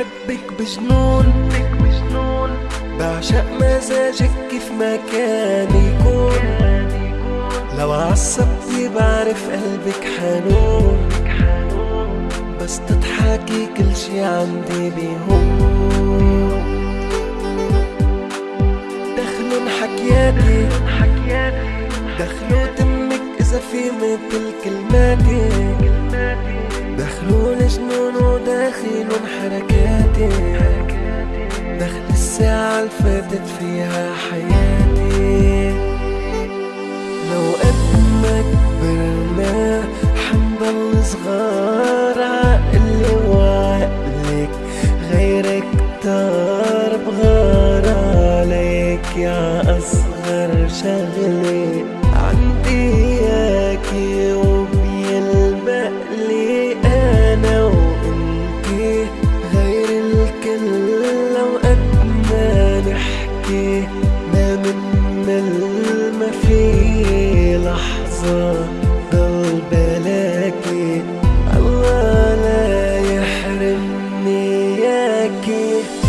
بحبك بجنون. بعشق مزاجك كيف ما كان يكون. لو عصبتني بعرف قلبك حنون. بس تضحكي كل شي عندي بيهون. دخلوا حكياتي دخلوا تمك إذا في مثل كلماتي. دخلوا الجنون وداخلوا حركاتي دخل الساعة اللي فاتت فيها حياتي. لو قد ما كبرنا حنضل صغار عقلي وعقلك غيرك كتار بغار عليك يا أصغر شغلي aquí.